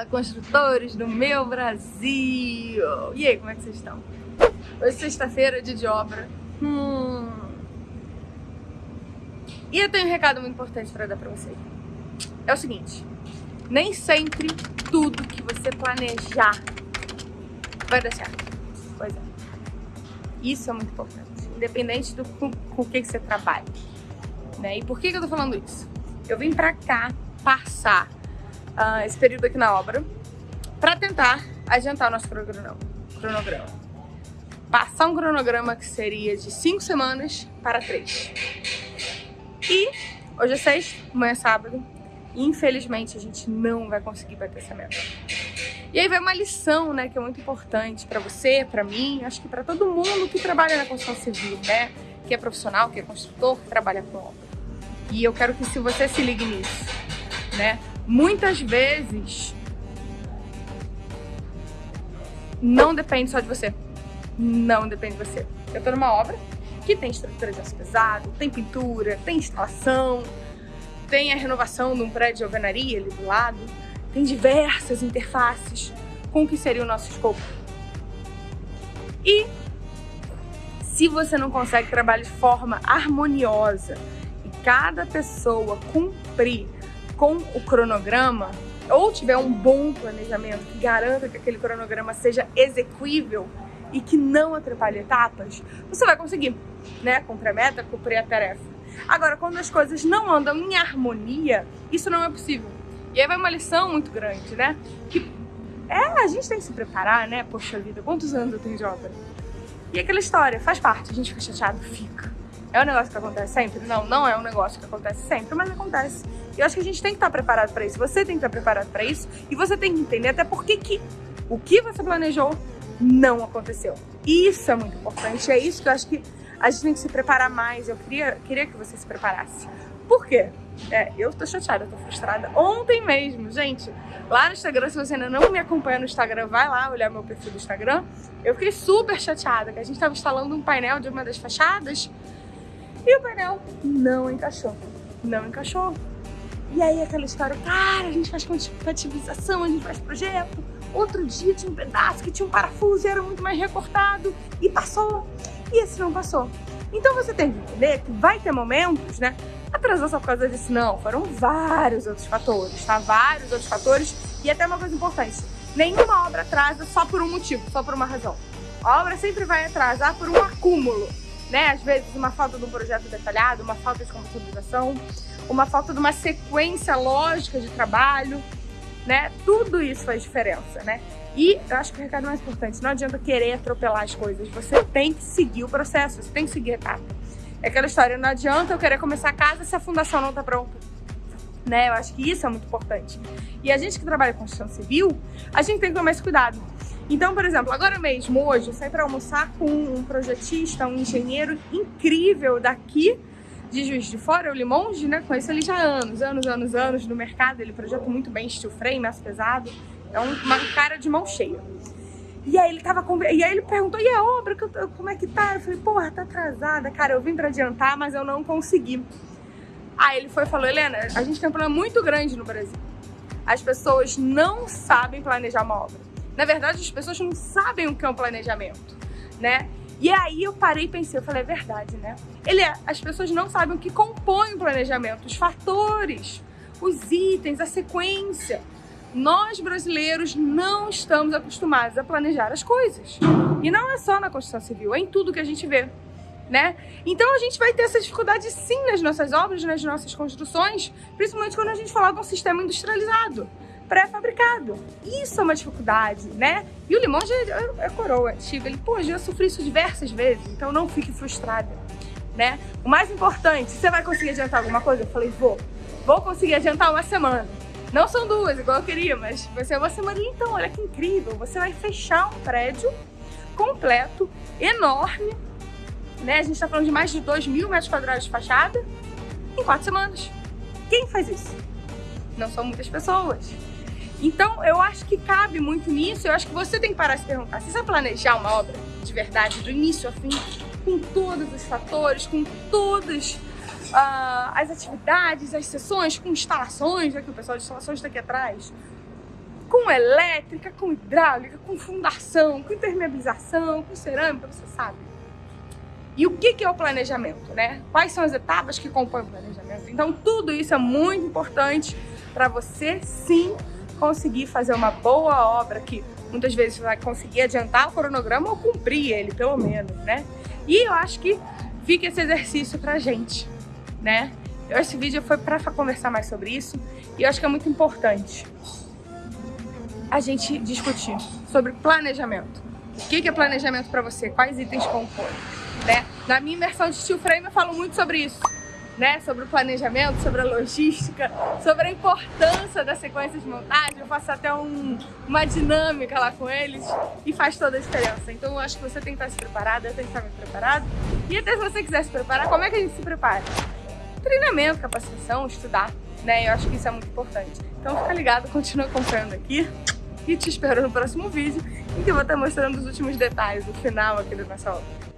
Fala, construtores do meu Brasil! E aí, como é que vocês estão? Hoje é sexta-feira, dia de obra. Hum. E eu tenho um recado muito importante para dar para você. É o seguinte, nem sempre tudo que você planejar vai dar certo. Pois é. Isso é muito importante, independente do com, com que, que você trabalha. Né? E por que, que eu tô falando isso? Eu vim pra cá passar uh, esse período aqui na obra para tentar adiantar o nosso cronograma. Passar um cronograma que seria de cinco semanas para três. E hoje é sexta, amanhã é sábado. E infelizmente a gente não vai conseguir bater essa meta. E aí vai uma lição, né, que é muito importante para você, para mim, acho que para todo mundo que trabalha na construção civil, né, que é profissional, que é construtor, que trabalha com obra. E eu quero que se você se ligue nisso, né? Muitas vezes não depende só de você. Não depende de você. Eu tô numa obra que tem estrutura de aço pesado, tem pintura, tem instalação, tem a renovação de um prédio de alvenaria ali do lado, tem diversas interfaces com o que seria o nosso escopo. E se você não consegue trabalhar de forma harmoniosa e cada pessoa cumprir com o cronograma, ou tiver um bom planejamento que garanta que aquele cronograma seja execuível e que não atrapalhe etapas, você vai conseguir, né? Cumprir a meta, cumprir a tarefa. Agora, quando as coisas não andam em harmonia, isso não é possível. E aí vai uma lição muito grande, né? Que é, a gente tem que se preparar, né? Poxa vida, quantos anos eu tenho de obra? E aquela história, faz parte, a gente fica chateado, fica. É um negócio que acontece sempre? Não, não é um negócio que acontece sempre, mas acontece. E eu acho que a gente tem que estar preparado para isso. Você tem que estar preparado para isso e você tem que entender até por que que o que você planejou não aconteceu. Isso é muito importante. É isso que eu acho que a gente tem que se preparar mais. Eu queria, queria que você se preparasse. Por quê? É, eu tô chateada, eu tô frustrada. Ontem mesmo, gente, lá no Instagram, se você ainda não me acompanha no Instagram, vai lá olhar meu perfil do Instagram. Eu fiquei super chateada, que a gente tava instalando um painel de uma das fachadas e o painel não encaixou. Não encaixou. E aí aquela história, cara, a gente faz compatibilização, a gente faz projeto. Outro dia tinha um pedaço que tinha um parafuso e era muito mais recortado. E passou. E esse não passou. Então você tem que entender que vai ter momentos, né? Atrasou só por causa disso? Não, foram vários outros fatores, tá? Vários outros fatores. E até uma coisa importante, nenhuma obra atrasa só por um motivo, só por uma razão. A obra sempre vai atrasar por um acúmulo né? Às vezes uma falta de um projeto detalhado, uma falta de computabilização, uma falta de uma sequência lógica de trabalho, né? Tudo isso faz diferença, né? E eu acho que o recado mais importante, não adianta querer atropelar as coisas, você tem que seguir o processo, você tem que seguir a etapa. É aquela história, não adianta eu querer começar a casa se a fundação não está pronta. Né? Eu acho que isso é muito importante. E a gente que trabalha com construção civil, a gente tem que tomar esse cuidado. Então, por exemplo, agora mesmo, hoje, eu saí para almoçar com um projetista, um engenheiro incrível daqui de Juiz de Fora, o Limonge, né? Conheço ele já há anos, anos, anos, anos no mercado. Ele projeta muito bem steel frame, aço pesado. É um, uma cara de mão cheia. E aí ele tava e aí ele perguntou: "E a obra, como é que tá?" Eu falei: "Porra, tá atrasada, cara. Eu vim para adiantar, mas eu não consegui." Aí ele foi e falou: "Helena, a gente tem um problema muito grande no Brasil. As pessoas não sabem planejar uma obra. Na verdade, as pessoas não sabem o que é um planejamento, né? E aí eu parei e pensei, eu falei, é verdade, né? Ele é, as pessoas não sabem o que compõe o planejamento, os fatores, os itens, a sequência. Nós brasileiros não estamos acostumados a planejar as coisas. E não é só na construção civil, é em tudo que a gente vê. Né? Então a gente vai ter essa dificuldade sim nas nossas obras, nas nossas construções, principalmente quando a gente falar de um sistema industrializado pré-fabricado. Isso é uma dificuldade, né? E o Limão já é, é coroa antiga. Ele, pô, já sofri isso diversas vezes, então não fique frustrada, né? O mais importante, você vai conseguir adiantar alguma coisa? Eu falei, vou. Vou conseguir adiantar uma semana. Não são duas, igual eu queria, mas vai ser uma semana. Então, olha que incrível. Você vai fechar um prédio completo, enorme, né? A gente tá falando de mais de 2 mil metros quadrados de fachada em quatro semanas. Quem faz isso? Não são muitas pessoas. Então, eu acho que cabe muito nisso, eu acho que você tem que parar de se perguntar, você planejar uma obra de verdade, do início ao fim, com todos os fatores, com todas uh, as atividades, as sessões, com instalações, aqui o pessoal de instalações está aqui atrás, com elétrica, com hidráulica, com fundação, com impermeabilização, com cerâmica, você sabe. E o que é o planejamento, né? Quais são as etapas que compõem o planejamento? Então, tudo isso é muito importante para você, sim, conseguir fazer uma boa obra que muitas vezes vai conseguir adiantar o cronograma ou cumprir ele, pelo menos, né? E eu acho que fica esse exercício pra gente, né? Esse vídeo foi para conversar mais sobre isso e eu acho que é muito importante a gente discutir sobre planejamento. O que é planejamento para você? Quais itens compõem? Né? Na minha imersão de Steel Frame eu falo muito sobre isso. Né, sobre o planejamento, sobre a logística, sobre a importância da sequência de montagem. Eu faço até um, uma dinâmica lá com eles e faz toda a diferença. Então eu acho que você tem que estar se preparado, eu tenho que estar me preparado. E até se você quiser se preparar, como é que a gente se prepara? Treinamento, capacitação, estudar, né? Eu acho que isso é muito importante. Então fica ligado, continua acompanhando aqui e te espero no próximo vídeo em que eu vou estar mostrando os últimos detalhes, o final aqui da nossa obra.